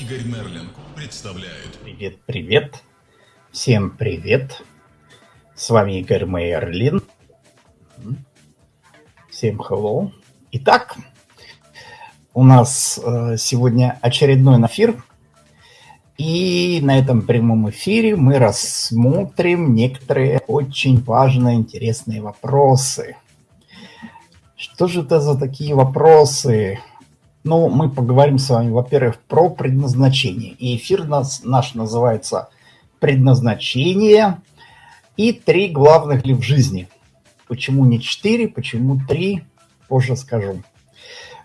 Игорь Мерлин представляют. Привет, привет. Всем привет. С вами Игорь Мерлин. Всем hello. Итак, у нас э, сегодня очередной эфир. И на этом прямом эфире мы рассмотрим некоторые очень важные, интересные вопросы. Что же это за такие вопросы? Ну, мы поговорим с вами, во-первых, про предназначение. И эфир нас, наш называется «Предназначение» и три главных ли в жизни. Почему не четыре, почему три, позже скажу.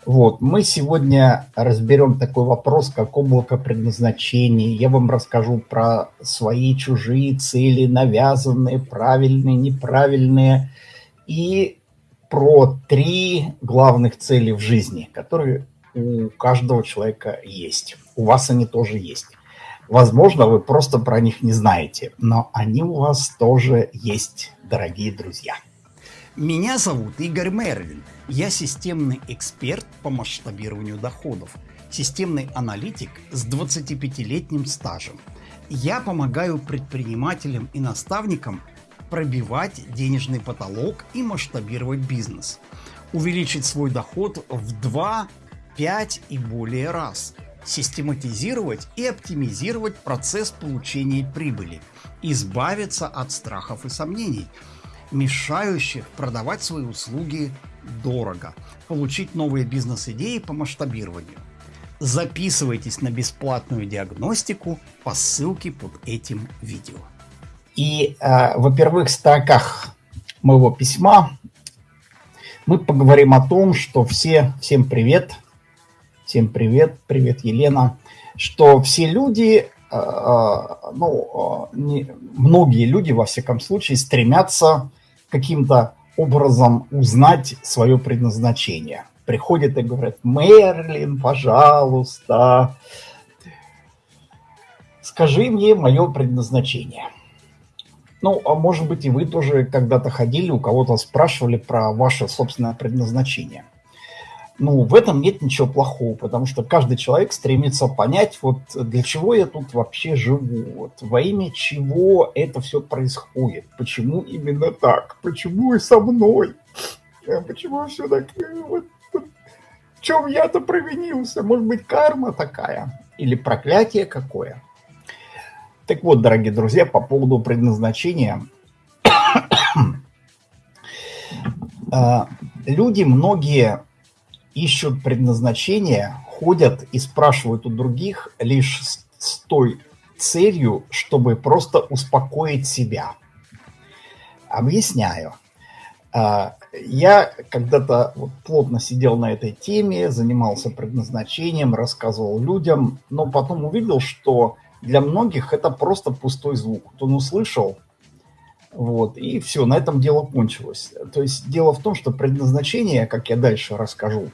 Вот, мы сегодня разберем такой вопрос, как облако предназначения. Я вам расскажу про свои чужие цели, навязанные, правильные, неправильные. И про три главных цели в жизни, которые у каждого человека есть. У вас они тоже есть. Возможно, вы просто про них не знаете, но они у вас тоже есть, дорогие друзья. Меня зовут Игорь Мерлин. Я системный эксперт по масштабированию доходов, системный аналитик с 25-летним стажем. Я помогаю предпринимателям и наставникам пробивать денежный потолок и масштабировать бизнес. Увеличить свой доход в 2, 5 и более раз. Систематизировать и оптимизировать процесс получения прибыли. Избавиться от страхов и сомнений, мешающих продавать свои услуги дорого. Получить новые бизнес-идеи по масштабированию. Записывайтесь на бесплатную диагностику по ссылке под этим видео. И э, во первых строках моего письма мы поговорим о том, что все, всем привет, всем привет, привет, Елена, что все люди, э, э, ну, не, многие люди, во всяком случае, стремятся каким-то образом узнать свое предназначение. Приходят и говорят, Мерлин, пожалуйста, скажи мне мое предназначение. Ну, а может быть и вы тоже когда-то ходили, у кого-то спрашивали про ваше собственное предназначение. Ну, в этом нет ничего плохого, потому что каждый человек стремится понять, вот для чего я тут вообще живу, вот во имя чего это все происходит, почему именно так, почему и со мной, а почему все так, вот, в чем я-то провинился, может быть карма такая или проклятие какое. Так вот, дорогие друзья, по поводу предназначения. А, люди многие ищут предназначение, ходят и спрашивают у других лишь с той целью, чтобы просто успокоить себя. Объясняю. А, я когда-то вот плотно сидел на этой теме, занимался предназначением, рассказывал людям, но потом увидел, что для многих это просто пустой звук. Он услышал, вот, и все, на этом дело кончилось. То есть дело в том, что предназначение, как я дальше расскажу,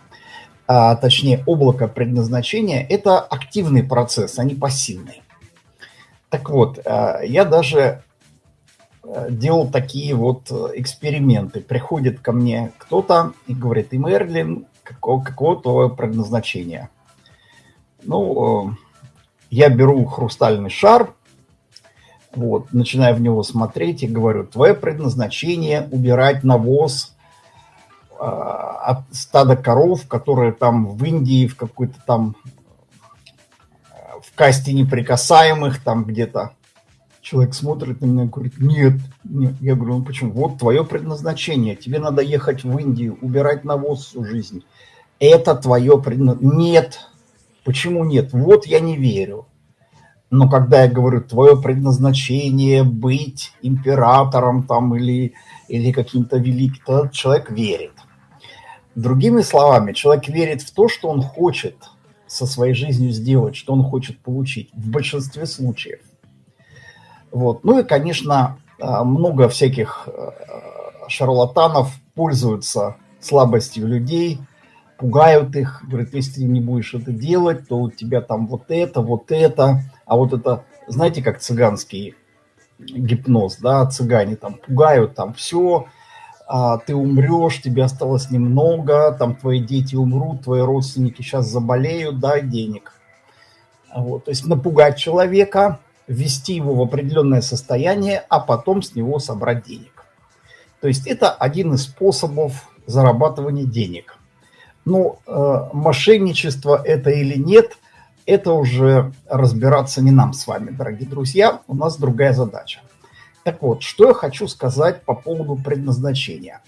а, точнее облако предназначения, это активный процесс, а не пассивный. Так вот, а, я даже а, делал такие вот эксперименты. Приходит ко мне кто-то и говорит, и Мерлин, какого, какого твое предназначение? Ну, я беру хрустальный шар, вот, начинаю в него смотреть и говорю, твое предназначение убирать навоз э, от стада коров, которые там в Индии, в какой-то там, в касте неприкасаемых, там где-то. Человек смотрит на меня и говорит, нет, нет. Я говорю, ну почему? Вот твое предназначение, тебе надо ехать в Индию, убирать навоз всю жизнь. Это твое предназначение. Нет, Почему нет? Вот я не верю. Но когда я говорю, твое предназначение быть императором там или, или каким-то великим, то человек верит. Другими словами, человек верит в то, что он хочет со своей жизнью сделать, что он хочет получить в большинстве случаев. Вот. Ну и, конечно, а, много всяких а, шарлатанов пользуются слабостью людей – пугают их, говорят, если ты не будешь это делать, то у тебя там вот это, вот это, а вот это, знаете, как цыганский гипноз, да, цыгане там пугают, там все, а, ты умрешь, тебе осталось немного, там твои дети умрут, твои родственники сейчас заболеют, дай денег. Вот, то есть напугать человека, ввести его в определенное состояние, а потом с него собрать денег. То есть это один из способов зарабатывания денег. Ну, э, мошенничество это или нет, это уже разбираться не нам с вами, дорогие друзья. У нас другая задача. Так вот, что я хочу сказать по поводу предназначения.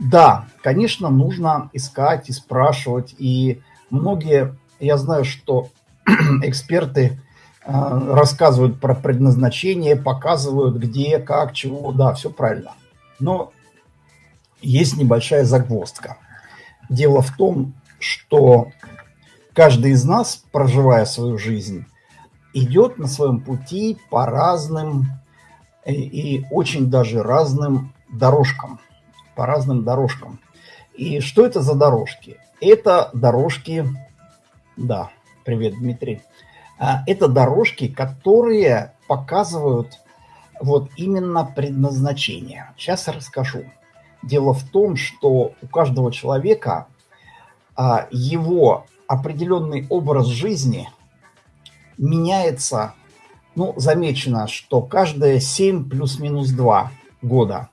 Да, конечно, нужно искать и спрашивать. И многие, я знаю, что эксперты э, рассказывают про предназначение, показывают где, как, чего. Да, все правильно. Но есть небольшая загвоздка. Дело в том, что каждый из нас, проживая свою жизнь, идет на своем пути по разным и, и очень даже разным дорожкам. По разным дорожкам. И что это за дорожки? Это дорожки, да, привет, Дмитрий. А, это дорожки, которые показывают вот именно предназначение. Сейчас расскажу. Дело в том, что у каждого человека а, его определенный образ жизни меняется, ну, замечено, что каждые 7 плюс-минус 2 года,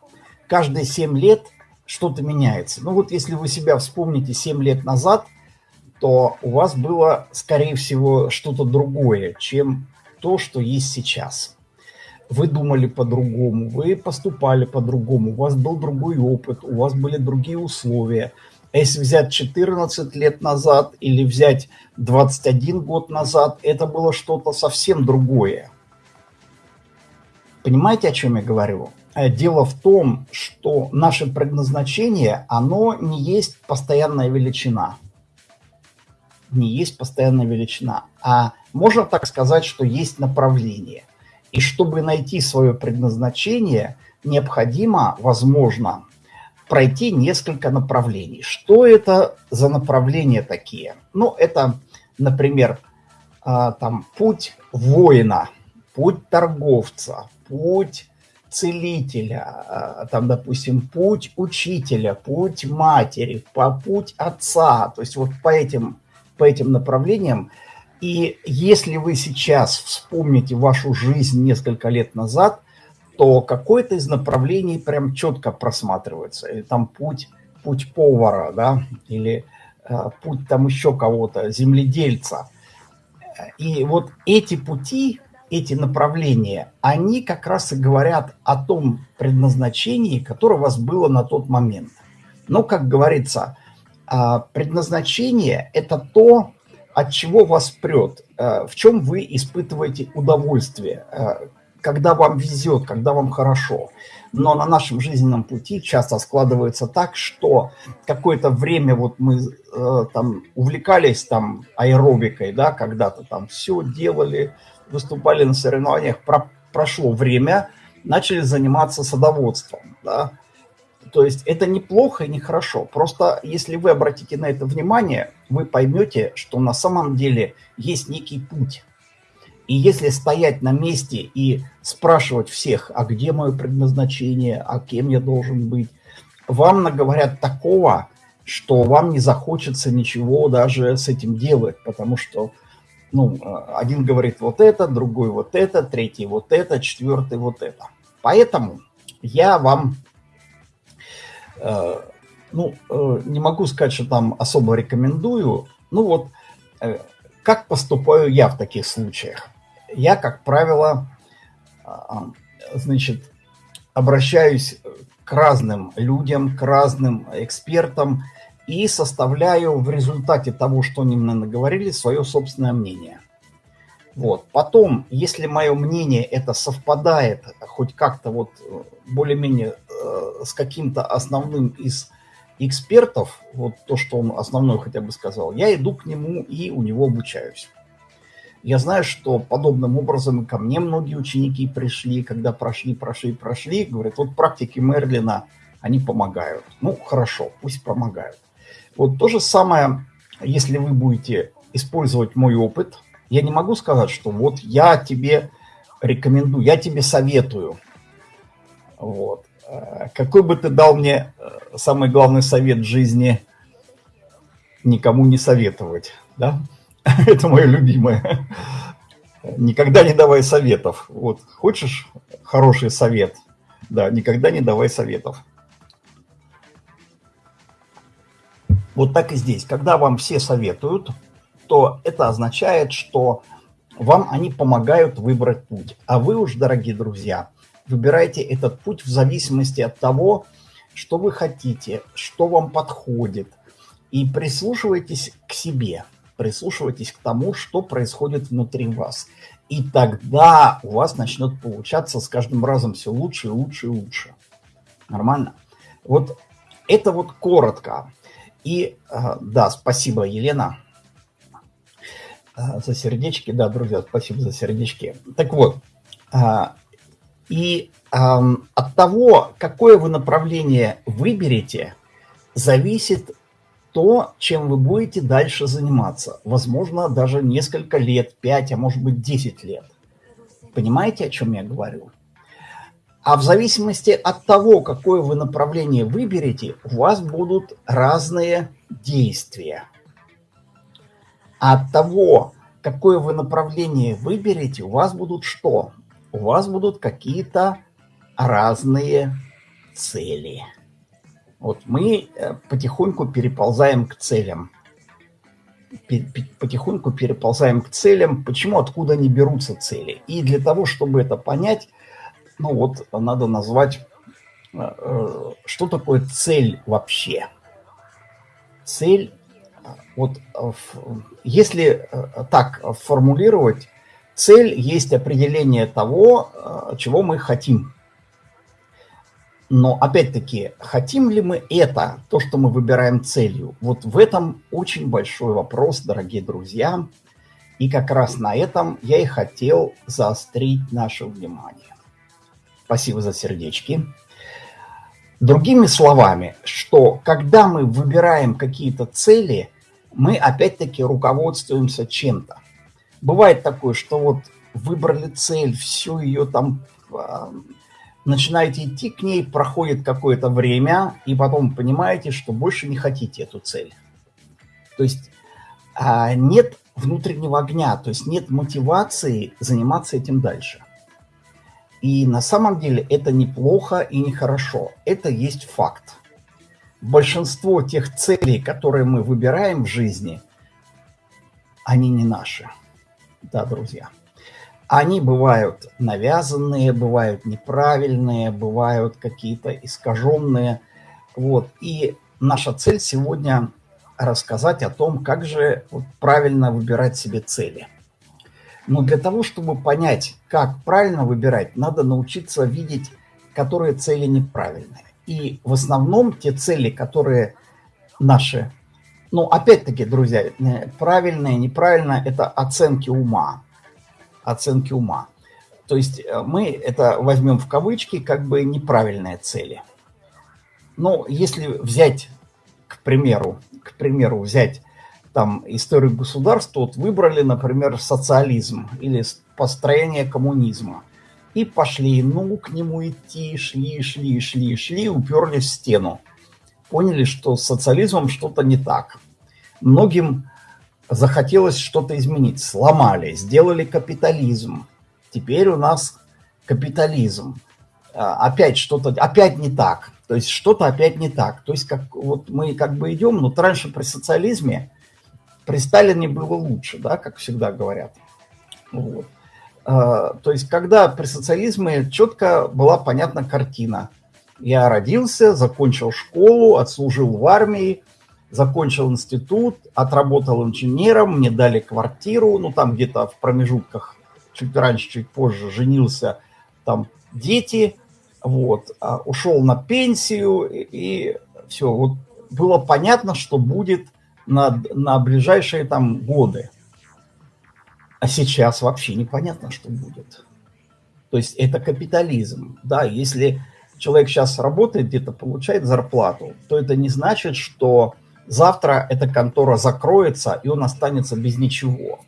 каждые 7 лет что-то меняется. Ну вот если вы себя вспомните 7 лет назад, то у вас было, скорее всего, что-то другое, чем то, что есть сейчас вы думали по-другому, вы поступали по-другому, у вас был другой опыт, у вас были другие условия. Если взять 14 лет назад или взять 21 год назад, это было что-то совсем другое. Понимаете, о чем я говорю? Э, дело в том, что наше предназначение, оно не есть постоянная величина. Не есть постоянная величина. А можно так сказать, что есть направление. И чтобы найти свое предназначение, необходимо, возможно, пройти несколько направлений. Что это за направления такие? Ну, это, например, а, там путь воина, путь торговца, путь целителя, а, там, допустим, путь учителя, путь матери, путь отца. То есть вот по этим, по этим направлениям и если вы сейчас вспомните вашу жизнь несколько лет назад, то какое-то из направлений прям четко просматривается. Или там путь, путь повара, да, или э, путь там еще кого-то, земледельца. И вот эти пути, эти направления, они как раз и говорят о том предназначении, которое у вас было на тот момент. Но, как говорится, э, предназначение – это то, от чего вас прет, э, в чем вы испытываете удовольствие, э, когда вам везет, когда вам хорошо. Но на нашем жизненном пути часто складывается так, что какое-то время вот мы э, там увлекались там аэробикой, да, когда-то там все делали, выступали на соревнованиях, про, прошло время, начали заниматься садоводством, да, то есть это неплохо и не хорошо. Просто если вы обратите на это внимание, вы поймете, что на самом деле есть некий путь. И если стоять на месте и спрашивать всех, а где мое предназначение, а кем я должен быть, вам наговорят такого, что вам не захочется ничего даже с этим делать, потому что ну, один говорит вот это, другой вот это, третий вот это, четвертый вот это. Поэтому я вам Э, ну, э, не могу сказать, что там особо рекомендую. Ну вот, э, как поступаю я в таких случаях? Я, как правило, значит, обращаюсь к разным людям, к разным экспертам и составляю в результате того, что они мне наговорили, свое собственное мнение. Вот. Потом, если мое мнение это совпадает хоть как-то вот более-менее э, с каким-то основным из экспертов, вот то, что он основной хотя бы сказал, я иду к нему и у него обучаюсь. Я знаю, что подобным образом ко мне многие ученики пришли, когда прошли, прошли, прошли, говорят, вот практики Мерлина, они помогают. Ну, хорошо, пусть помогают. Вот то же самое, если вы будете использовать мой опыт, я не могу сказать, что вот я тебе рекомендую, я тебе советую. Вот. Э, какой бы ты дал мне э, самый главный совет в жизни никому не советовать, да? Это мое любимое. Никогда не давай советов. Вот, хочешь хороший совет? Да, никогда не давай советов. Вот так и здесь. Когда вам все советуют, то это означает, что вам они помогают выбрать путь. А вы уж, дорогие друзья, выбирайте этот путь в зависимости от того, что вы хотите, что вам подходит. И прислушивайтесь к себе, прислушивайтесь к тому, что происходит внутри вас. И тогда у вас начнет получаться с каждым разом все лучше и лучше и лучше. Нормально? Вот это вот коротко. И а, да, спасибо, Елена, а, за сердечки. Да, друзья, спасибо за сердечки. Так вот, а, и от того, какое вы направление выберете, зависит то, чем вы будете дальше заниматься. Возможно, даже несколько лет, 5, а может быть 10 лет. Понимаете, о чем я говорю? А в зависимости от того, какое вы направление выберете, у вас будут разные действия. А от того, какое вы направление выберете, у вас будут что? У вас будут какие-то разные цели. Вот мы э, потихоньку переползаем к целям. Потихоньку переползаем к целям. Почему, откуда они берутся цели? И для того, чтобы это понять, ну вот надо назвать, э, э, что такое цель вообще. Цель, вот если так формулировать, цель есть определение того, чего мы хотим. Но опять-таки, хотим ли мы это, то, что мы выбираем целью? Вот в этом очень большой вопрос, дорогие друзья. И как раз на этом я и хотел заострить наше внимание. Спасибо за сердечки. Другими словами, что когда мы выбираем какие-то цели, мы опять-таки руководствуемся чем-то. Бывает такое, что вот выбрали цель, всю ее там а, начинаете идти к ней, проходит какое-то время, и потом понимаете, что больше не хотите эту цель. То есть а, нет внутреннего огня, то есть нет мотивации заниматься этим дальше. И на самом деле это неплохо и нехорошо. Это есть факт. Большинство тех целей, которые мы выбираем в жизни, они не наши. Да, друзья. Они бывают навязанные, бывают неправильные, бывают какие-то искаженные. Вот. И наша цель сегодня рассказать о том, как же правильно выбирать себе цели. Но для того, чтобы понять, как правильно выбирать, надо научиться видеть, которые цели неправильные. И в основном те цели, которые наши, ну, опять-таки, друзья, э, правильные, неправильно, это оценки ума оценки ума. То есть э, мы это возьмем в кавычки как бы неправильные цели. Но если взять, к примеру, к примеру, взять там историю государства, вот выбрали, например, социализм или построение коммунизма. И пошли, ну, к нему идти, шли, шли, шли, шли, уперлись в стену. Поняли, что с социализмом что-то не так. Многим захотелось что-то изменить. Сломали, сделали капитализм. Теперь у нас капитализм. А, опять что-то, опять не так. То есть что-то опять не так. То есть как вот мы как бы идем, но раньше при социализме, при Сталине было лучше, да, как всегда говорят. Вот. А, то есть когда при социализме четко была понятна картина. Я родился, закончил школу, отслужил в армии, закончил институт, отработал инженером, мне дали квартиру, ну там где-то в промежутках, чуть раньше, чуть позже женился, там дети, вот, а ушел на пенсию и, и все, вот было понятно, что будет на, на ближайшие там годы. А сейчас вообще непонятно, что будет. То есть это капитализм. Да, если человек сейчас работает, где-то получает зарплату, то это не значит, что завтра эта контора закроется, и он останется без ничего.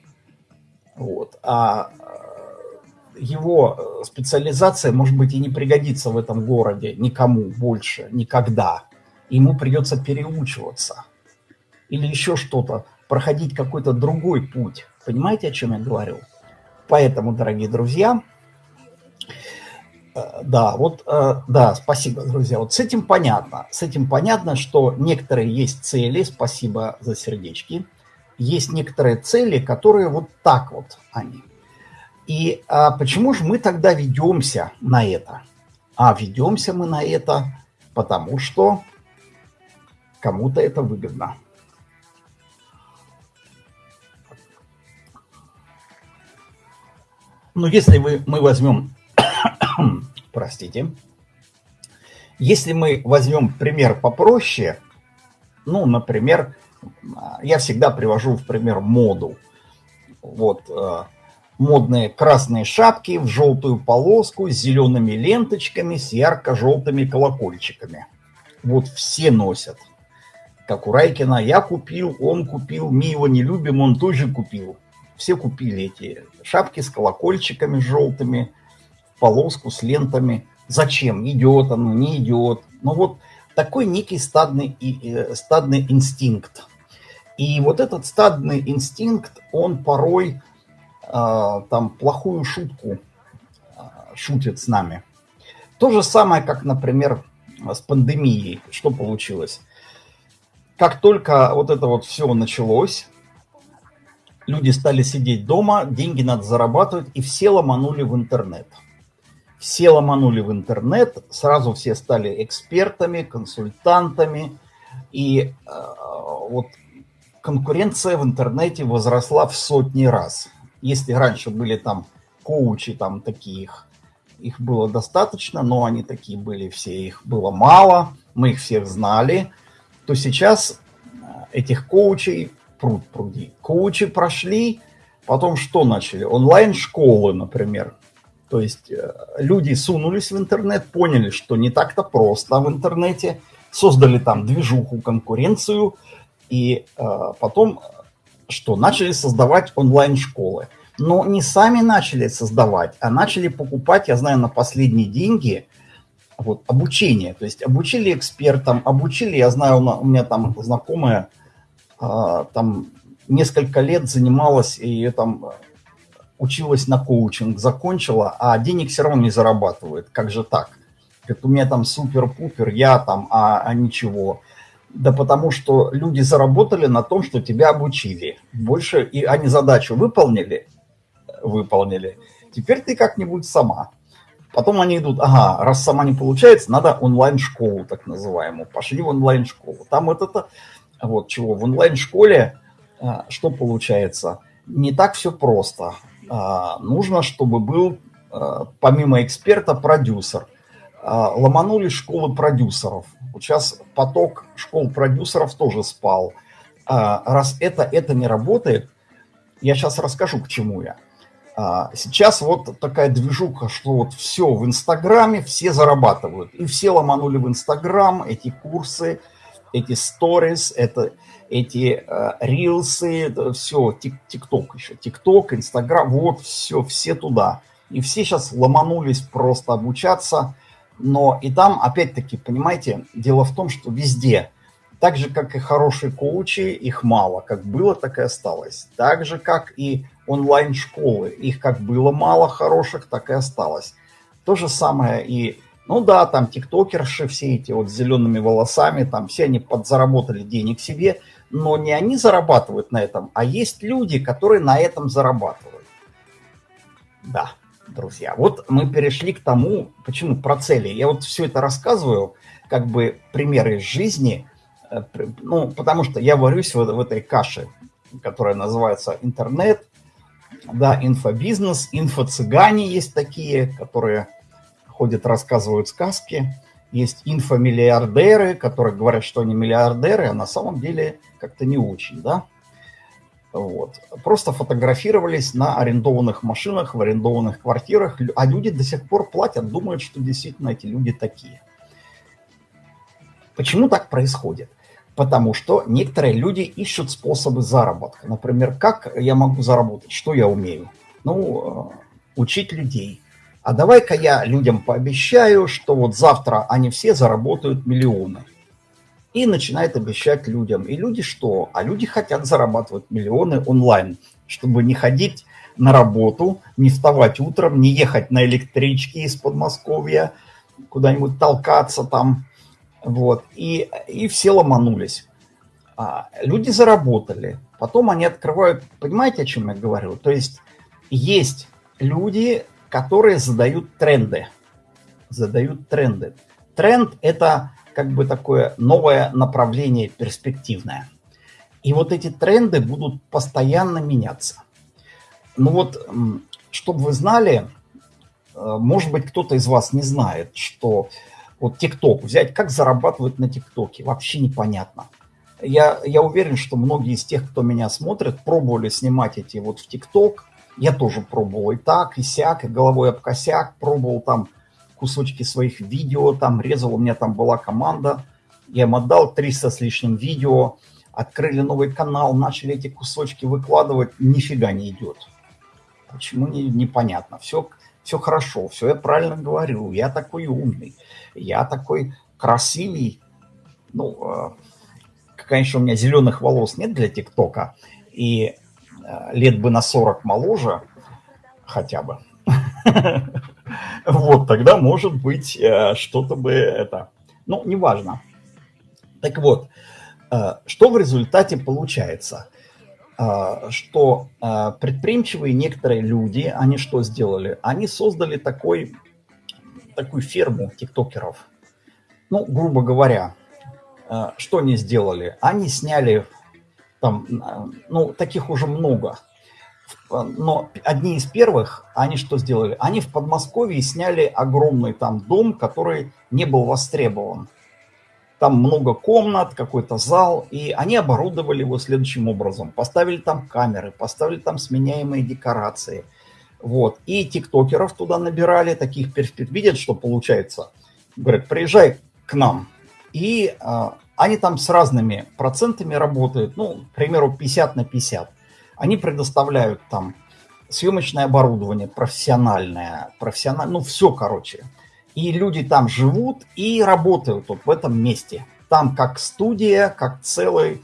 Вот. А э, его специализация, может быть, и не пригодится в этом городе никому больше, никогда. Ему придется переучиваться. Или еще что-то, проходить какой-то другой путь. Понимаете, о чем я говорю? Поэтому, дорогие друзья, э, да, вот, э, да, спасибо, друзья. Вот с этим понятно. С этим понятно, что некоторые есть цели, спасибо за сердечки. Есть некоторые цели, которые вот так вот они. И а почему же мы тогда ведемся на это? А ведемся мы на это, потому что кому-то это выгодно. Ну, если вы, мы возьмем, простите, если мы возьмем пример попроще, ну, например, я всегда привожу в пример моду. Вот, э, модные красные шапки в желтую полоску с зелеными ленточками, с ярко-желтыми колокольчиками. Вот все носят. Как у Райкина, я купил, он купил, мы его не любим, он тоже купил. Все купили эти шапки с колокольчиками желтыми, полоску с лентами. Зачем? Идет оно, не идет. Ну вот такой некий стадный, э, стадный инстинкт. И вот этот стадный инстинкт, он порой э, там плохую шутку э, шутит с нами. То же самое, как, например, с пандемией. Что получилось? Как только вот это вот все началось, люди стали сидеть дома, деньги надо зарабатывать, и все ломанули в интернет. Все ломанули в интернет, сразу все стали экспертами, консультантами, и э, вот конкуренция в интернете возросла в сотни раз. Если раньше были там коучи, там таких, их было достаточно, но они такие были все, их было мало, мы их всех знали, то сейчас э, этих коучей пруд пруди. Коучи прошли, потом что начали? Онлайн-школы, например. То есть э, люди сунулись в интернет, поняли, что не так-то просто в интернете, создали там движуху, конкуренцию, и э, потом что? Начали создавать онлайн-школы. Но не сами начали создавать, а начали покупать, я знаю, на последние деньги вот, обучение. То есть обучили экспертам, обучили, я знаю, у меня там знакомая, а, там несколько лет занималась и там училась на коучинг, закончила, а денег все равно не зарабатывает. Как же так? Говорит, у меня там супер-пупер, я там, а, а ничего. Да потому что люди заработали на том, что тебя обучили. Больше, и они задачу выполнили, выполнили. Теперь ты как-нибудь сама. Потом они идут, ага, раз сама не получается, надо онлайн-школу так называемую. Пошли в онлайн-школу. Там вот это вот чего. В онлайн-школе а, что получается? Не так все просто. А, нужно, чтобы был, а, помимо эксперта, продюсер. Ломанули школы продюсеров. Сейчас поток школ продюсеров тоже спал. Раз это, это не работает, я сейчас расскажу, к чему я. Сейчас вот такая движуха, что вот все в Инстаграме, все зарабатывают. И все ломанули в Инстаграм эти курсы – эти сторис, это эти э, рилсы, все, тикток еще, тикток, инстаграм, вот все, все туда. И все сейчас ломанулись просто обучаться, но и там, опять-таки, понимаете, дело в том, что везде, так же, как и хорошие коучи, их мало, как было, так и осталось. Так же, как и онлайн-школы, их как было мало хороших, так и осталось. То же самое и ну да, там тиктокерши все эти вот с зелеными волосами, там все они подзаработали денег себе, но не они зарабатывают на этом, а есть люди, которые на этом зарабатывают. Да, друзья, вот мы перешли к тому, почему про цели. Я вот все это рассказываю, как бы примеры из жизни, э, ну, потому что я варюсь в, в этой каше, которая называется интернет, да, инфобизнес, инфо-цыгане есть такие, которые ходят, рассказывают сказки. Есть инфомиллиардеры, которые говорят, что они миллиардеры, а на самом деле как-то не очень, да? Вот. Просто фотографировались на арендованных машинах, в арендованных квартирах, а люди до сих пор платят, думают, что действительно эти люди такие. Почему так происходит? Потому что некоторые люди ищут способы заработка. Например, как я могу заработать, что я умею? Ну, э, учить людей, а давай-ка я людям пообещаю, что вот завтра они все заработают миллионы. И начинает обещать людям. И люди что? А люди хотят зарабатывать миллионы онлайн, чтобы не ходить на работу, не вставать утром, не ехать на электричке из Подмосковья, куда-нибудь толкаться там, вот, и, и все ломанулись. А, люди заработали, потом они открывают, понимаете, о чем я говорю? То есть есть люди, которые задают тренды, задают тренды. Тренд – это как бы такое новое направление перспективное. И вот эти тренды будут постоянно меняться. Ну вот, чтобы вы знали, э, может быть, кто-то из вас не знает, что вот ТикТок взять, как зарабатывают на ТикТоке, вообще непонятно. Я, я уверен, что многие из тех, кто меня смотрит, пробовали снимать эти вот в ТикТок. Я тоже пробовал и так, и сяк, и головой об косяк, пробовал там кусочки своих видео, там резал, у меня там была команда, я им отдал 300 с лишним видео, открыли новый канал, начали эти кусочки выкладывать, нифига не идет. Почему, не, непонятно. Все, все хорошо, все я правильно говорю, я такой умный, я такой красивый. Ну, э, конечно, у меня зеленых волос нет для ТикТока, и лет бы на 40 моложе хотя бы. Вот, тогда, может быть, э, что-то бы это... Ну, неважно. Так вот, э, что в результате получается? Э, что предприимчивые некоторые люди, они что сделали? Они создали такой, такую ферму тиктокеров. Ну, грубо говоря, что они сделали? Они сняли там, ну, таких уже много – но одни из первых, они что сделали? Они в Подмосковье сняли огромный там дом, который не был востребован. Там много комнат, какой-то зал, и они оборудовали его следующим образом. Поставили там камеры, поставили там сменяемые декорации. Вот. И тиктокеров туда набирали, таких перспектив. Видят, что получается. Говорят, приезжай к нам. И а, они там с разными процентами работают. Ну, к примеру, 50 на 50 они предоставляют там съемочное оборудование, профессиональное, профессиональное, ну все, короче. И люди там живут и работают вот в этом месте. Там как студия, как целая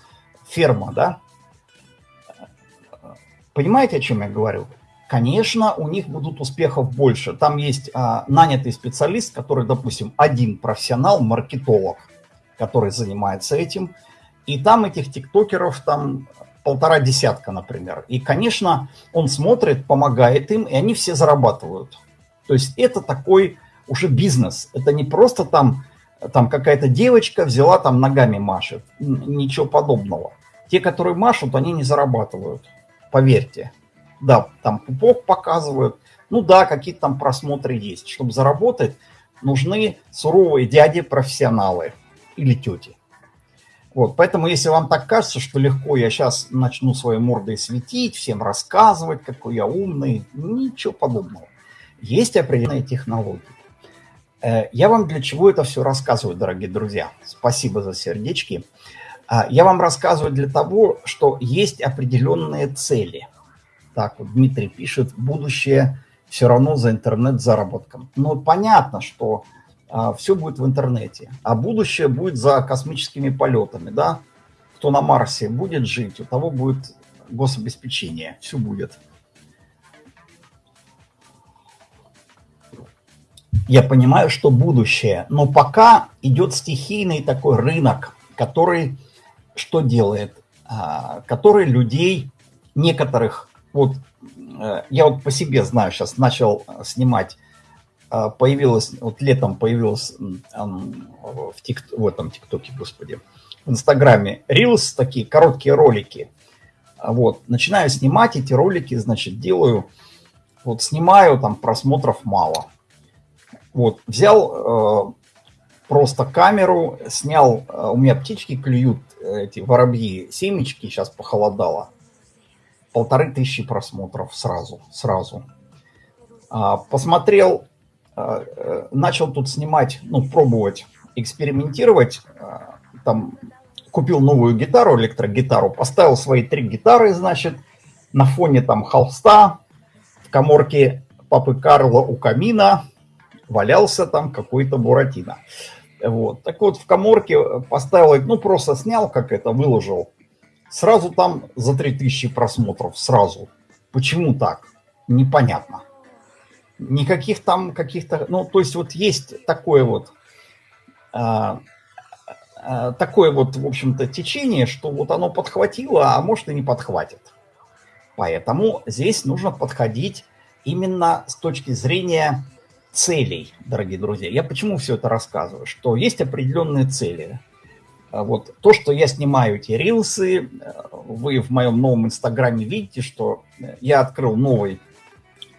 ферма, да. Понимаете, о чем я говорю? Конечно, у них будут успехов больше. Там есть а, нанятый специалист, который, допустим, один профессионал, маркетолог, который занимается этим. И там этих тиктокеров там полтора десятка, например. И, конечно, он смотрит, помогает им, и они все зарабатывают. То есть это такой уже бизнес. Это не просто там, там какая-то девочка взяла, там ногами машет. Ничего подобного. Те, которые машут, они не зарабатывают. Поверьте. Да, там пупок показывают. Ну да, какие-то там просмотры есть. Чтобы заработать, нужны суровые дяди-профессионалы или тети. Вот, поэтому, если вам так кажется, что легко я сейчас начну своей мордой светить, всем рассказывать, какой я умный, ничего подобного. Есть определенные технологии. Э, я вам для чего это все рассказываю, дорогие друзья? Спасибо за сердечки. А, я вам рассказываю для того, что есть определенные цели. Так вот, Дмитрий пишет, будущее все равно за интернет-заработком. Ну, понятно, что все будет в интернете. А будущее будет за космическими полетами, да? Кто на Марсе будет жить, у того будет гособеспечение, все будет. Я понимаю, что будущее, но пока идет стихийный такой рынок, который что делает? А, который людей, некоторых, вот э, я вот по себе знаю, сейчас начал снимать а, появилась, вот летом появилась в, тик, в этом ТикТоке, господи, в Инстаграме Reels, такие короткие ролики. А вот, начинаю снимать эти ролики, значит, делаю, вот снимаю, там просмотров мало. Вот, взял э, просто камеру, снял, э, у меня птички клюют, эти воробьи, семечки, сейчас похолодало. Полторы тысячи просмотров сразу, сразу. А, посмотрел а, э, начал тут снимать, ну, пробовать, экспериментировать. А, там купил новую гитару, электрогитару, поставил свои три гитары, значит, на фоне там холста в коморке папы Карла у камина валялся там какой-то Буратино. Вот. Так вот, в коморке поставил, ну, просто снял, как это, выложил. Сразу там за 3000 просмотров, сразу. Почему так? непонятно. Никаких там каких-то... Ну, то есть вот есть такое вот... А, а, такое вот, в общем-то, течение, что вот оно подхватило, а может и не подхватит. Поэтому здесь нужно подходить именно с точки зрения целей, дорогие друзья. Я почему все это рассказываю? Что есть определенные цели. А вот то, что я снимаю эти рилсы, вы в моем новом инстаграме видите, что я открыл новый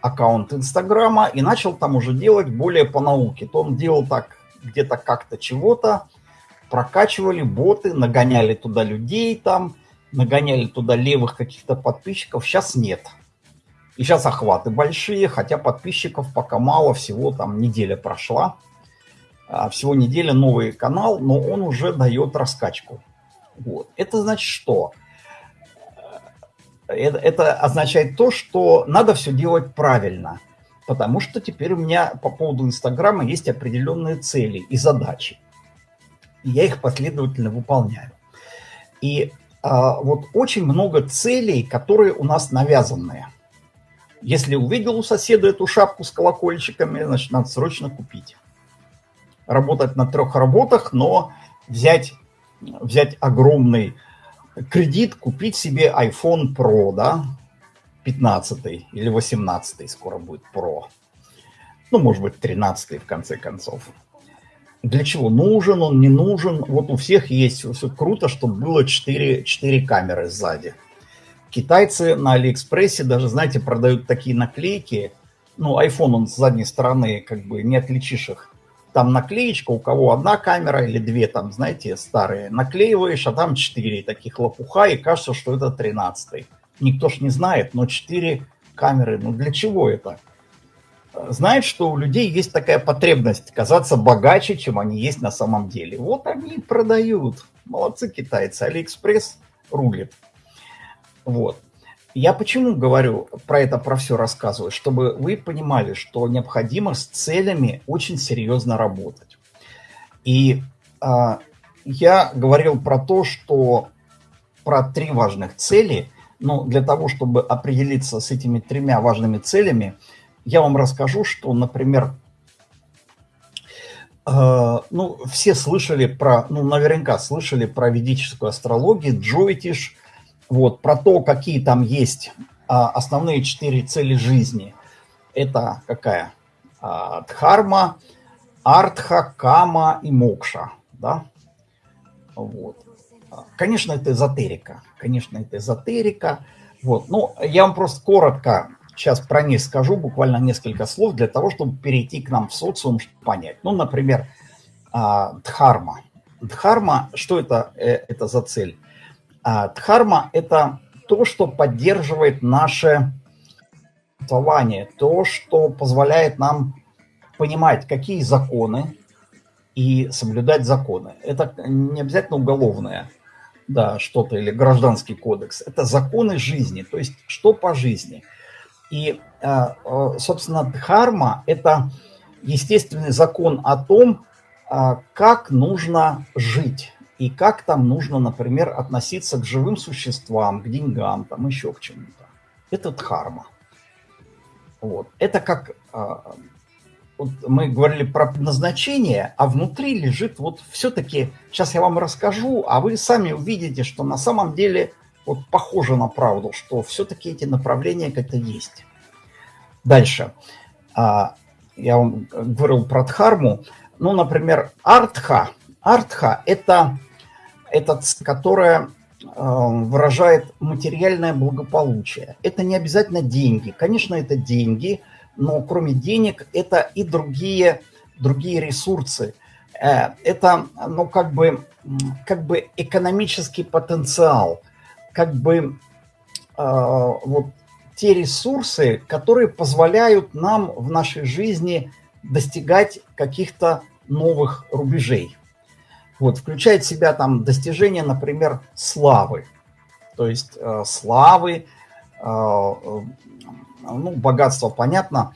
аккаунт инстаграма и начал там уже делать более по науке. То он делал так где-то как-то чего-то, прокачивали боты, нагоняли туда людей там, нагоняли туда левых каких-то подписчиков. Сейчас нет. И сейчас охваты большие, хотя подписчиков пока мало, всего там неделя прошла. А, всего неделя новый канал, но он уже дает раскачку. Вот. Это значит что? Это, это означает то, что надо все делать правильно. Потому что теперь у меня по поводу Инстаграма есть определенные цели и задачи. И я их последовательно выполняю. И а, вот очень много целей, которые у нас навязанные. Если увидел у соседа эту шапку с колокольчиками, значит, надо срочно купить. Работать на трех работах, но взять, взять огромный кредит, купить себе iPhone Pro, да, 15 или 18 скоро будет Pro. Ну, может быть, 13 в конце концов. Для чего нужен он, не нужен? Вот у всех есть, все круто, чтобы было 4, 4 камеры сзади. Китайцы на Алиэкспрессе даже, знаете, продают такие наклейки. Ну, iPhone он с задней стороны, как бы не отличишь их там наклеечка, у кого одна камера или две, там, знаете, старые, наклеиваешь, а там четыре таких лопуха, и кажется, что это тринадцатый. Никто ж не знает, но четыре камеры, ну для чего это? Знает, что у людей есть такая потребность казаться богаче, чем они есть на самом деле. Вот они и продают. Молодцы китайцы, Алиэкспресс рулит. Вот. Я почему говорю про это, про все рассказываю? Чтобы вы понимали, что необходимо с целями очень серьезно работать. И э, я говорил про то, что про три важных цели, но для того, чтобы определиться с этими тремя важными целями, я вам расскажу, что, например, э, ну, все слышали про, ну, наверняка слышали про ведическую астрологию, Джойтиш – вот, про то, какие там есть а, основные четыре цели жизни. Это какая? А, дхарма, артха, кама и мокша. Да? Вот. Конечно, это эзотерика. Конечно, это эзотерика. Вот. Ну, я вам просто коротко сейчас про них скажу, буквально несколько слов, для того, чтобы перейти к нам в социум, чтобы понять. Ну, например, а, дхарма. Дхарма, что это, э, это за цель? А дхарма – это то, что поддерживает наше существование, то, что позволяет нам понимать, какие законы и соблюдать законы. Это не обязательно уголовное, да, что-то или гражданский кодекс. Это законы жизни, то есть что по жизни. И, а, а, собственно, дхарма – это естественный закон о том, как нужно жить и как там нужно, например, относиться к живым существам, к деньгам, там еще к чему-то. Это дхарма. Вот. Это как а, вот мы говорили про предназначение, а внутри лежит вот все-таки, сейчас я вам расскажу, а вы сами увидите, что на самом деле вот похоже на правду, что все-таки эти направления как-то есть. Дальше. А, я вам говорил про дхарму. Ну, например, артха. Артха – это это, которая э, выражает материальное благополучие. Это не обязательно деньги. Конечно, это деньги, но кроме денег это и другие, другие ресурсы. Э, это, ну, как бы, как бы экономический потенциал, как бы э, вот те ресурсы, которые позволяют нам в нашей жизни достигать каких-то новых рубежей. Вот, включает в себя там достижения, например, славы. То есть э, славы, э, э, ну, богатство, понятно.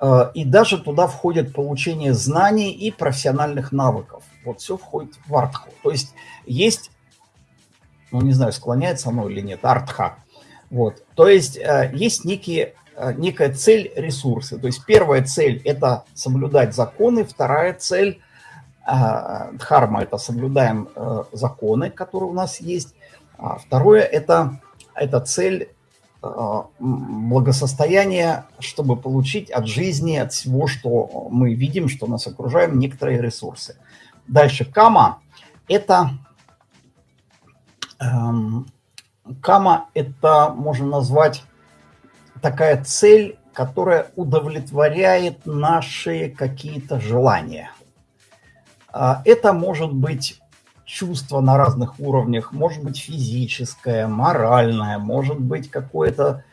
Э, и даже туда входит получение знаний и профессиональных навыков. Вот все входит в артху. То есть есть, ну не знаю, склоняется оно или нет, артха. Вот. То есть э, есть некие э, некая цель – ресурсы. То есть первая цель – это соблюдать законы, вторая цель дхарма – это соблюдаем э, законы, которые у нас есть. А второе – это, это цель благосостояния, чтобы получить от жизни, от всего, что мы видим, что нас окружает, некоторые ресурсы. Дальше кама – это эм, кама – это можно назвать такая цель, которая удовлетворяет наши какие-то желания. А, это может быть чувство на разных уровнях, может быть физическое, моральное, может быть какое-то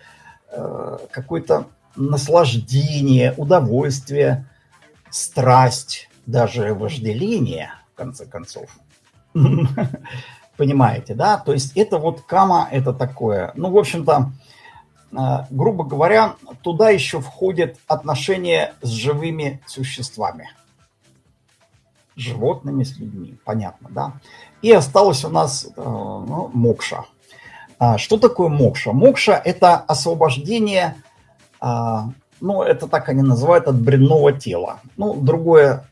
э, какое наслаждение, удовольствие, страсть, даже вожделение, в конце концов. Понимаете, да? То есть это вот кама, это такое. Ну, в общем-то, Э, грубо говоря, туда еще входят отношения с живыми существами. Животными, с людьми, понятно, да? И осталось у нас э, ну, мокша. А, что такое мокша? Мокша – это освобождение, а, ну, это так они называют, от бренного тела. Ну, другое,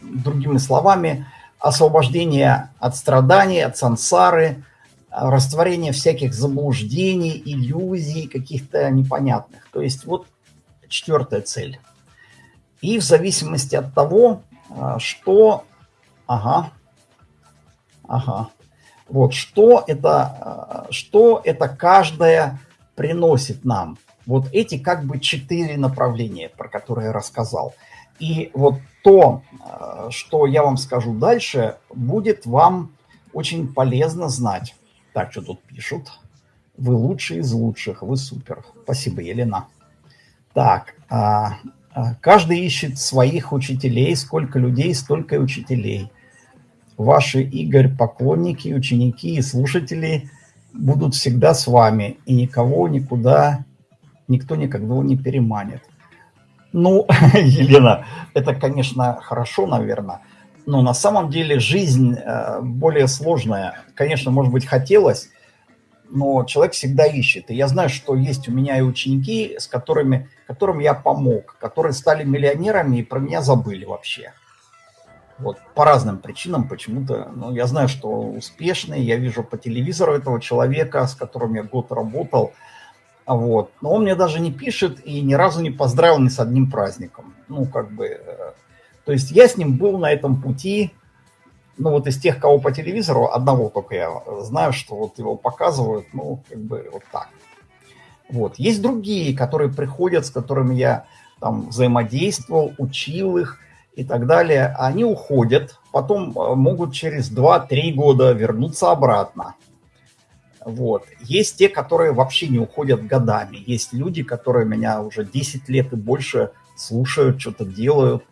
другими словами, освобождение от страданий, от сансары – растворение всяких заблуждений, иллюзий каких-то непонятных. То есть вот четвертая цель. И в зависимости от того, а, что... Ага. Ага. Вот что это, а, что это каждая приносит нам. Вот эти как бы четыре направления, про которые я рассказал. И вот то, а, что я вам скажу дальше, будет вам очень полезно знать. Так, что тут пишут? Вы лучший из лучших, вы супер. Спасибо, Елена. Так, а, а, каждый ищет своих учителей. Сколько людей, столько и учителей. Ваши, Игорь, поклонники, ученики и слушатели будут всегда с вами. И никого никуда, никто никогда не переманит. Ну, Елена, это, конечно, хорошо, наверное но на самом деле жизнь э, более сложная. Конечно, может быть, хотелось, но человек всегда ищет. И я знаю, что есть у меня и ученики, с которыми, которым я помог, которые стали миллионерами и про меня забыли вообще. Вот по разным причинам почему-то. Ну, я знаю, что успешный, я вижу по телевизору этого человека, с которым я год работал. Вот. Но он мне даже не пишет и ни разу не поздравил ни с одним праздником. Ну, как бы э, то есть я с ним был на этом пути, ну вот из тех, кого по телевизору, одного только я знаю, что вот его показывают, ну как бы вот так. Вот. Есть другие, которые приходят, с которыми я там взаимодействовал, учил их и так далее. Они уходят, потом э, могут через 2-3 года вернуться обратно. Вот. Есть те, которые вообще не уходят годами. Есть люди, которые меня уже 10 лет и больше слушают, что-то делают.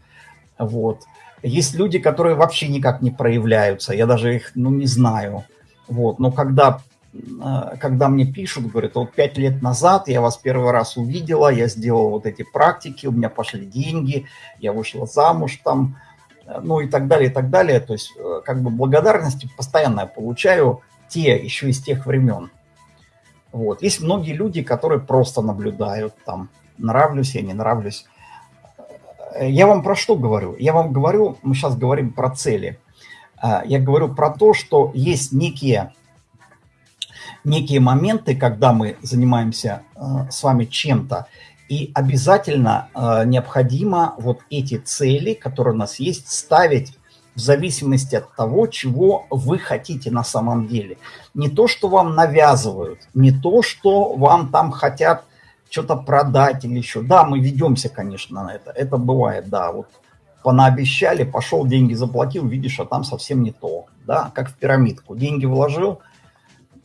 Вот. Есть люди, которые вообще никак не проявляются, я даже их, ну, не знаю. Вот. Но когда, э, когда мне пишут, говорят, вот пять лет назад я вас первый раз увидела, я сделала вот эти практики, у меня пошли деньги, я вышла замуж там, э, ну и так далее, и так далее. То есть, э, как бы благодарности постоянно я получаю те, еще из тех времен. Вот. Есть многие люди, которые просто наблюдают там, нравлюсь я, не нравлюсь. Э, я вам про что говорю? Я вам говорю, мы сейчас говорим про цели. А, я говорю про то, что есть некие, некие моменты, когда мы занимаемся э, с вами чем-то, и обязательно э, необходимо вот эти цели, которые у нас есть, ставить в зависимости от того, чего вы хотите на самом деле. Не то, что вам навязывают, не то, что вам там хотят что-то продать или еще. Да, мы ведемся, конечно, на это. Это бывает, да. Вот понаобещали, пошел, деньги заплатил, видишь, а там совсем не то. Да, как в пирамидку. Деньги вложил,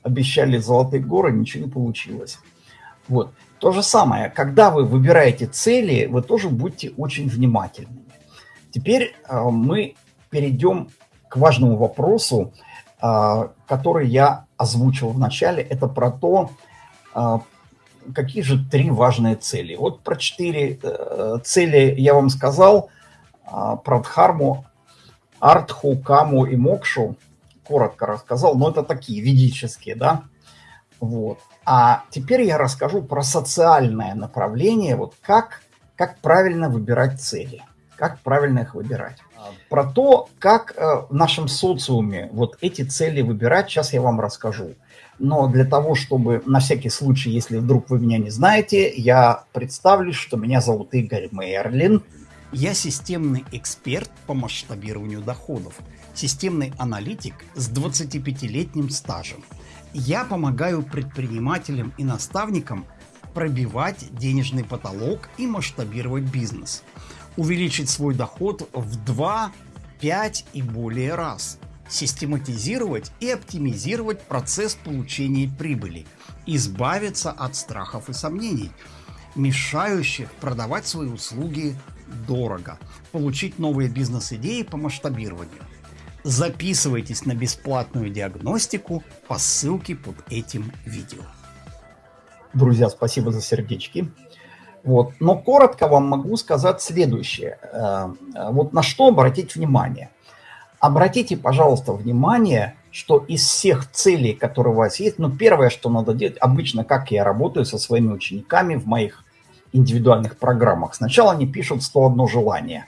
обещали золотые горы, ничего не получилось. Вот. То же самое, когда вы выбираете цели, вы тоже будьте очень внимательными. Теперь э, мы перейдем к важному вопросу, э, который я озвучил в начале. Это про то, э, какие же три важные цели? Вот про четыре э, цели я вам сказал, э, про Дхарму, Артху, Каму и Мокшу, коротко рассказал, но это такие ведические, да. Вот. А теперь я расскажу про социальное направление, вот как, как правильно выбирать цели, как правильно их выбирать. Про то, как э, в нашем социуме вот эти цели выбирать, сейчас я вам расскажу. Но для того, чтобы на всякий случай, если вдруг вы меня не знаете, я представлюсь, что меня зовут Игорь Мерлин. Я системный эксперт по масштабированию доходов, системный аналитик с 25-летним стажем. Я помогаю предпринимателям и наставникам пробивать денежный потолок и масштабировать бизнес, увеличить свой доход в 2, 5 и более раз, систематизировать и оптимизировать процесс получения прибыли, избавиться от страхов и сомнений, мешающих продавать свои услуги дорого, получить новые бизнес-идеи по масштабированию. Записывайтесь на бесплатную диагностику по ссылке под этим видео. Друзья, спасибо за сердечки. Вот. Но коротко вам могу сказать следующее. Э, вот на что обратить внимание. Обратите, пожалуйста, внимание, что из всех целей, которые у вас есть, ну, первое, что надо делать, обычно, как я работаю со своими учениками в моих индивидуальных программах, сначала они пишут 101 желание.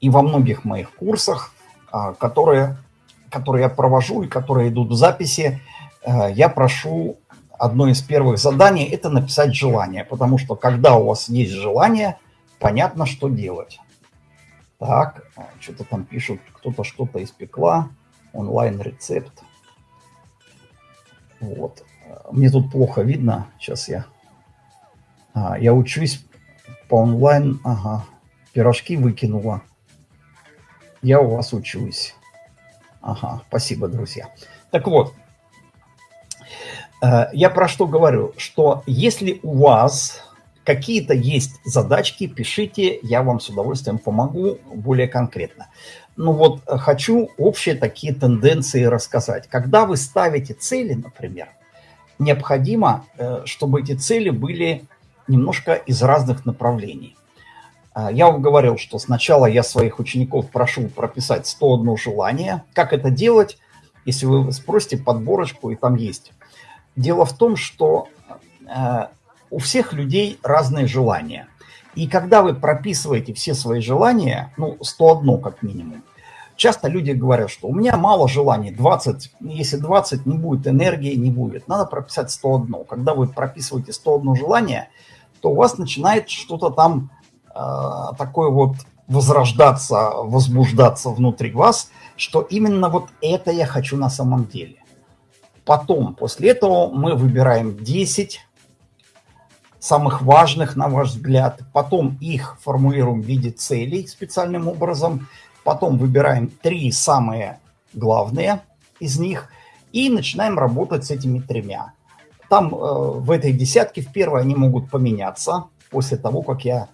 И во многих моих курсах а, которые, которые я провожу и которые идут в записи, э, я прошу одно из первых заданий – это написать желание, потому что когда у вас есть желание, понятно, что делать. Так, что-то там пишут, кто-то что-то испекла, онлайн-рецепт. Вот. Мне тут плохо видно, сейчас я... А, я учусь по онлайн, ага, пирожки выкинула я у вас учусь. Ага, спасибо, друзья. Так вот, э, я про что говорю? Что если у вас какие-то есть задачки, пишите, я вам с удовольствием помогу более конкретно. Ну вот, э, хочу общие такие тенденции рассказать. Когда вы ставите цели, например, необходимо, э, чтобы эти цели были немножко из разных направлений. А, я вам говорил, что сначала я своих учеников прошу прописать 101 желание. Как это делать? Если вы спросите подборочку, и там есть. Дело в том, что э, у всех людей разные желания. И когда вы прописываете все свои желания, ну, 101 как минимум, часто люди говорят, что у меня мало желаний, 20, если 20 не будет энергии, не будет. Надо прописать 101. Когда вы прописываете 101 желание, то у вас начинает что-то там Э, такой вот возрождаться, возбуждаться внутри вас, что именно вот это я хочу на самом деле. Потом, после этого мы выбираем 10 самых важных, на ваш взгляд. Потом их формулируем в виде целей специальным образом. Потом выбираем три самые главные из них и начинаем работать с этими тремя. Там э, в этой десятке в первой они могут поменяться после того, как я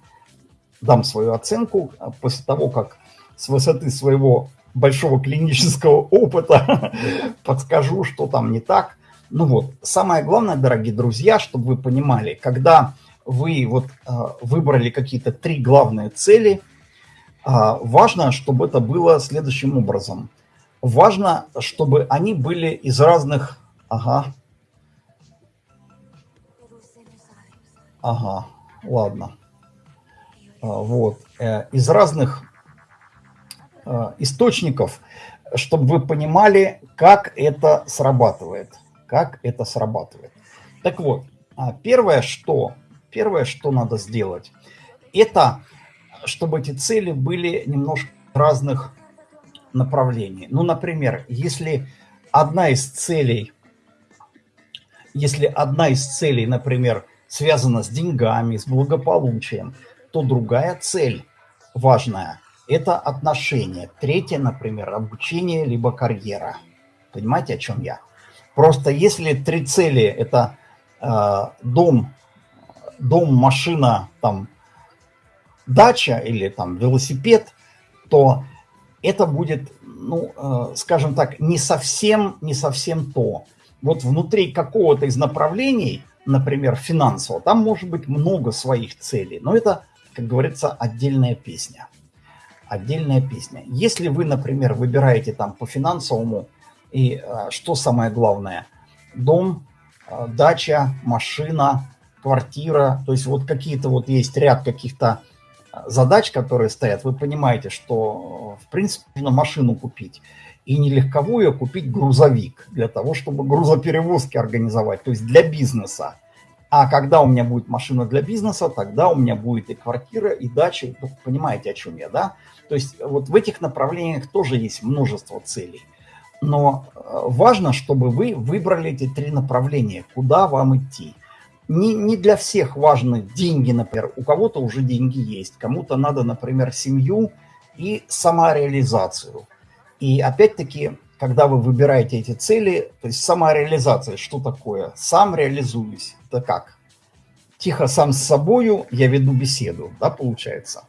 дам свою оценку а после того, как с высоты своего большого клинического опыта подскажу, что там не так. Ну вот, самое главное, дорогие друзья, чтобы вы понимали, когда вы вот э, выбрали какие-то три главные цели, э, важно, чтобы это было следующим образом. Важно, чтобы они были из разных... Ага. Ага, ладно. А, вот, э, из разных а, источников, чтобы вы понимали, как это срабатывает. Как это срабатывает. Так вот, а, первое, что, первое, что надо сделать, это чтобы эти цели были немножко разных направлений. Ну, например, если одна из целей, если одна из целей, например, связана с деньгами, с благополучием, то другая цель важная – это отношения. Третье, например, обучение либо карьера. Понимаете, о чем я? Просто если три цели – это э, дом, дом, машина, там, дача или там велосипед, то это будет, ну, э, скажем так, не совсем, не совсем то. Вот внутри какого-то из направлений, например, финансового, там может быть много своих целей, но это как говорится, отдельная песня. Отдельная песня. Если вы, например, выбираете там по финансовому, и а, что самое главное, дом, э, дача, машина, квартира. То есть вот какие-то вот есть ряд каких-то э, задач, которые стоят. Вы понимаете, что в принципе нужно машину купить. И не легковую, а купить грузовик для того, чтобы грузоперевозки организовать, то есть для бизнеса. А когда у меня будет машина для бизнеса, тогда у меня будет и квартира, и дача. Ну, понимаете, о чем я, да? То есть вот в этих направлениях тоже есть множество целей. Но э, важно, чтобы вы выбрали эти три направления, куда вам идти. Не, не для всех важны деньги, например. У кого-то уже деньги есть, кому-то надо, например, семью и самореализацию. И опять-таки когда вы выбираете эти цели, то есть самореализация, что такое? Сам реализуюсь, это как? Тихо сам с собою я веду беседу, да, получается?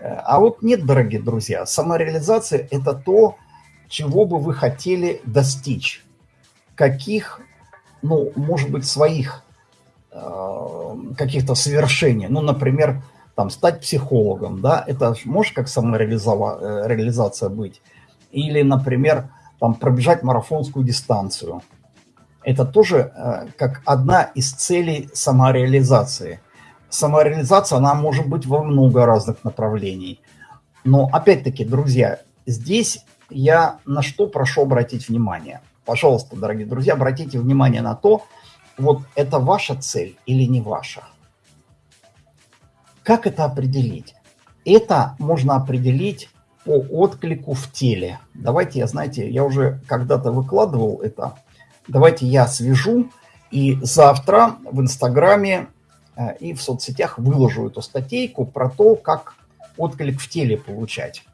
А вот нет, дорогие друзья, самореализация – это то, чего бы вы хотели достичь. Каких, ну, может быть, своих э, каких-то совершений. Ну, например, там, стать психологом, да, это может как самореализация э, быть. Или, например, там, пробежать марафонскую дистанцию. Это тоже э, как одна из целей самореализации. Самореализация, она может быть во много разных направлений. Но опять-таки, друзья, здесь я на что прошу обратить внимание. Пожалуйста, дорогие друзья, обратите внимание на то, вот это ваша цель или не ваша. Как это определить? Это можно определить по отклику в теле. Давайте я, знаете, я уже когда-то выкладывал это. Давайте я свяжу и завтра в Инстаграме э, и в соцсетях выложу эту статейку про то, как отклик в теле получать.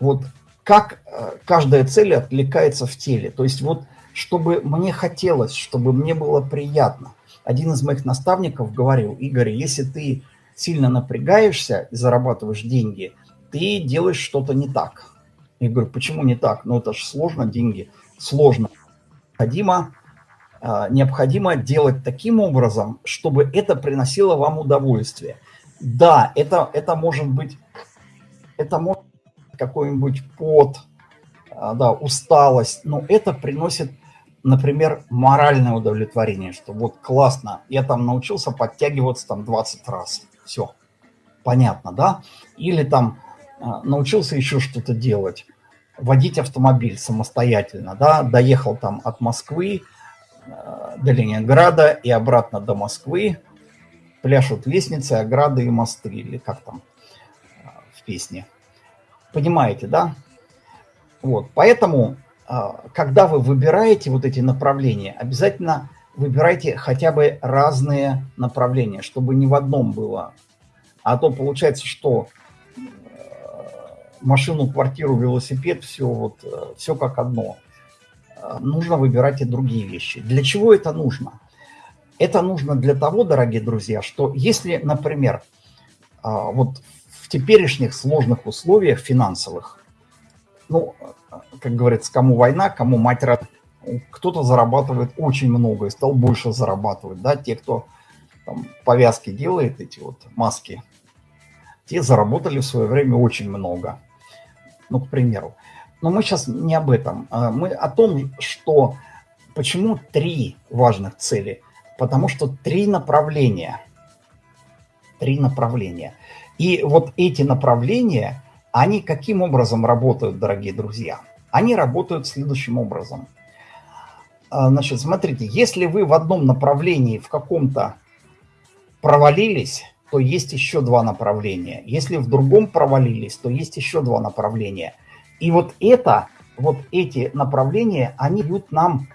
Вот как э, каждая цель откликается в теле. То есть вот чтобы мне хотелось, чтобы мне было приятно. Один из моих наставников говорил, Игорь, если ты сильно напрягаешься и зарабатываешь деньги – ты делаешь что-то не так. Я говорю, почему не так? Ну, это же сложно, деньги сложно. Необходимо, а, необходимо делать таким образом, чтобы это приносило вам удовольствие. Да, это, это может быть, это может какой-нибудь пот, а, да, усталость, но это приносит, например, моральное удовлетворение, что вот классно, я там научился подтягиваться там 20 раз, все, понятно, да? Или там а, научился еще что-то делать, водить автомобиль самостоятельно, да, доехал там от Москвы а, до Ленинграда и обратно до Москвы, пляшут лестницы, ограды и мосты, или как там в песне. Понимаете, да? Вот, поэтому, когда вы выбираете вот эти направления, обязательно выбирайте хотя бы разные направления, чтобы не в одном было. А то получается, что машину, квартиру, велосипед, все, вот, э, все как одно. Э, нужно выбирать и другие вещи. Для чего это нужно? Это нужно для того, дорогие друзья, что если, например, э, вот в теперешних сложных условиях финансовых, ну, как говорится, кому война, кому мать рад, кто-то зарабатывает очень много и стал больше зарабатывать, да, те, кто там, повязки делает, эти вот маски, те заработали в свое время очень много ну, к примеру. Но мы сейчас не об этом. А мы о том, что почему три важных цели. Потому что три направления. Три направления. И вот эти направления, они каким образом работают, дорогие друзья? Они работают следующим образом. А, значит, смотрите, если вы в одном направлении в каком-то провалились, то есть еще два направления. Если в другом провалились, то есть еще два направления. И вот это, вот эти направления, они дают нам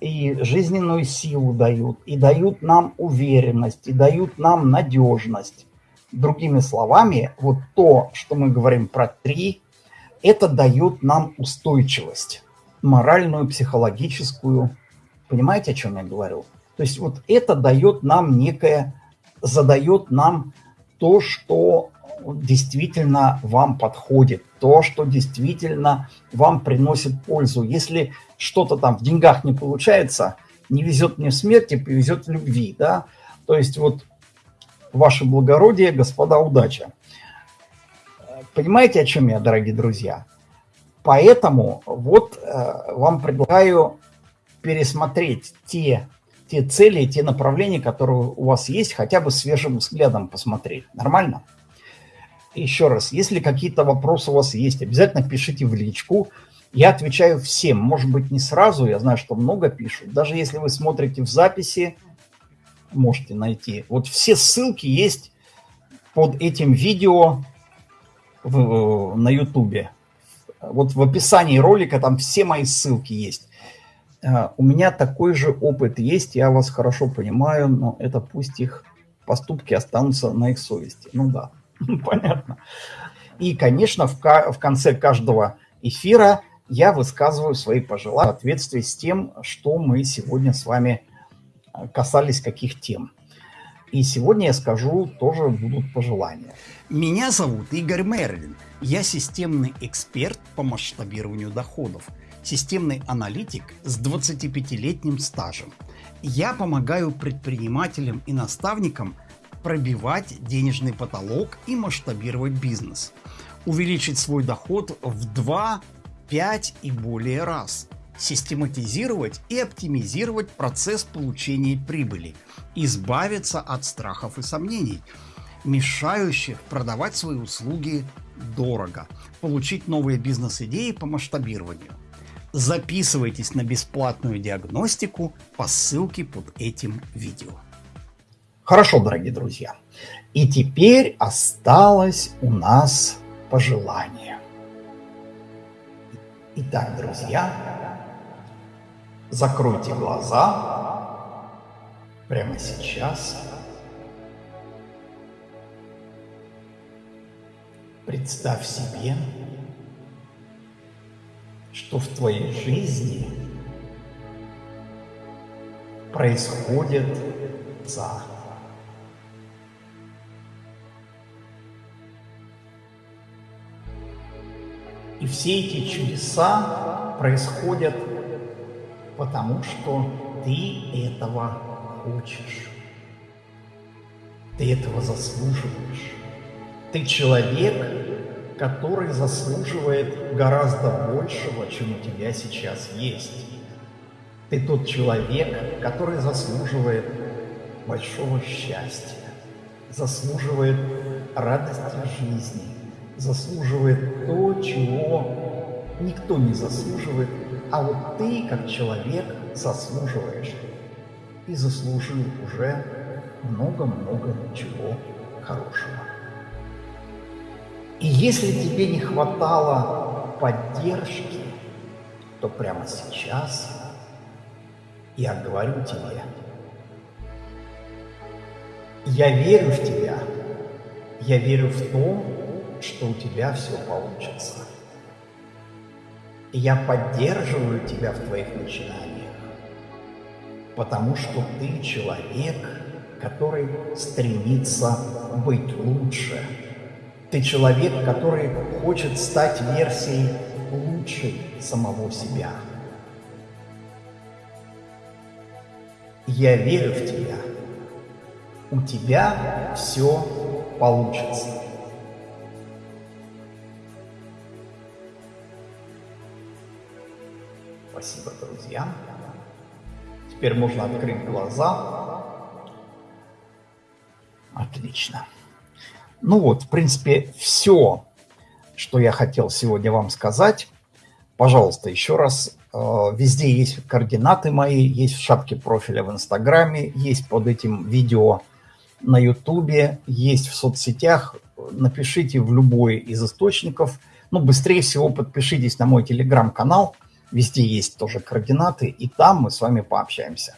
и жизненную силу дают, и дают нам уверенность, и дают нам надежность. Другими словами, вот то, что мы говорим про три, это дает нам устойчивость, моральную, психологическую. Понимаете, о чем я говорю? То есть вот это дает нам некое задает нам то, что действительно вам подходит, то, что действительно вам приносит пользу. Если что-то там в деньгах не получается, не везет мне в смерти, повезет в любви, да. То есть вот ваше благородие, господа, удача. Понимаете, о чем я, дорогие друзья? Поэтому вот э, вам предлагаю пересмотреть те, те цели, те направления, которые у вас есть, хотя бы свежим взглядом посмотреть. Нормально? Еще раз, если какие-то вопросы у вас есть, обязательно пишите в личку. Я отвечаю всем. Может быть, не сразу, я знаю, что много пишут. Даже если вы смотрите в записи, можете найти. Вот все ссылки есть под этим видео в, на ютубе. Вот в описании ролика там все мои ссылки есть. А, у меня такой же опыт есть, я вас хорошо понимаю, но это пусть их поступки останутся на их совести. Ну да, понятно. И, конечно, в, в конце каждого эфира я высказываю свои пожелания в соответствии с тем, что мы сегодня с вами касались каких тем. И сегодня я скажу, тоже будут пожелания. Меня зовут Игорь Мерлин. Я системный эксперт по масштабированию доходов, системный аналитик с 25-летним стажем. Я помогаю предпринимателям и наставникам пробивать денежный потолок и масштабировать бизнес, увеличить свой доход в 2, 5 и более раз – систематизировать и оптимизировать процесс получения прибыли, избавиться от страхов и сомнений, мешающих продавать свои услуги дорого, получить новые бизнес-идеи по масштабированию. Записывайтесь на бесплатную диагностику по ссылке под этим видео. Хорошо, дорогие друзья. И теперь осталось у нас пожелание. Итак, друзья, Закройте глаза прямо сейчас. Представь себе, что в твоей жизни происходит за. И все эти чудеса происходят потому что ты этого хочешь. Ты этого заслуживаешь. Ты человек, который заслуживает гораздо большего, чем у тебя сейчас есть. Ты тот человек, который заслуживает большого счастья, заслуживает радости жизни, заслуживает то, чего никто не заслуживает, а вот ты, как человек, заслуживаешь. И заслужил уже много-много чего хорошего. И если тебе не хватало поддержки, то прямо сейчас я говорю тебе, я верю в тебя, я верю в то, что у тебя все получится. Я поддерживаю тебя в твоих начинаниях, потому что ты человек, который стремится быть лучше. Ты человек, который хочет стать версией лучшей самого себя. Я верю в тебя. У тебя все получится. Спасибо, друзья. Теперь можно открыть глаза. Отлично. Ну вот, в принципе, все, что я хотел сегодня вам сказать. Пожалуйста, еще раз, э, везде есть координаты мои, есть в шапке профиля в Инстаграме, есть под этим видео на Ютубе, есть в соцсетях. Напишите в любой из источников. Ну, быстрее всего подпишитесь на мой телеграм-канал – Везде есть тоже координаты, и там мы с вами пообщаемся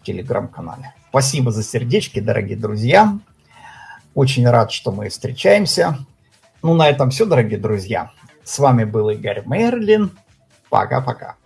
в телеграм-канале. Спасибо за сердечки, дорогие друзья. Очень рад, что мы встречаемся. Ну, на этом все, дорогие друзья. С вами был Игорь Мерлин. Пока-пока.